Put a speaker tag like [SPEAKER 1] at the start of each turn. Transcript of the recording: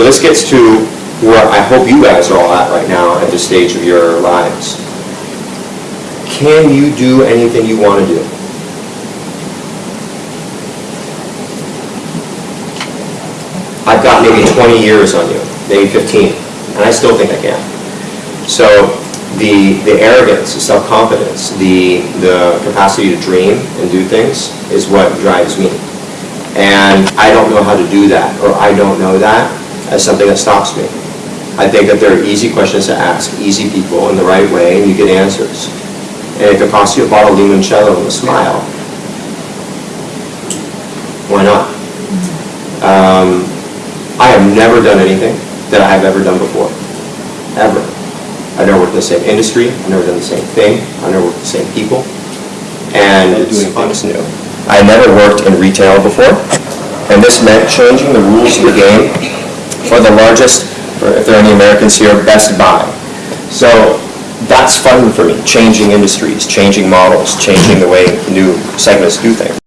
[SPEAKER 1] So this gets to where I hope you guys are all at right now at this stage of your lives. Can you do anything you want to do? I've got maybe 20 years on you, maybe 15, and I still think I can. So the, the arrogance, the self-confidence, the, the capacity to dream and do things is what drives me. And I don't know how to do that, or I don't know that as something that stops me. I think that there are easy questions to ask, easy people in the right way, and you get answers. And if it costs you a bottle of limoncello and a smile, why not? Um, I have never done anything that I have ever done before, ever. I've never worked in the same industry, I've never done the same thing, I've never worked with the same people, and it's things new. I never worked in retail before, and this meant changing the rules of the game for the largest, or if there are any Americans here, Best Buy. So that's fun for me, changing industries, changing models, changing the way new segments do things.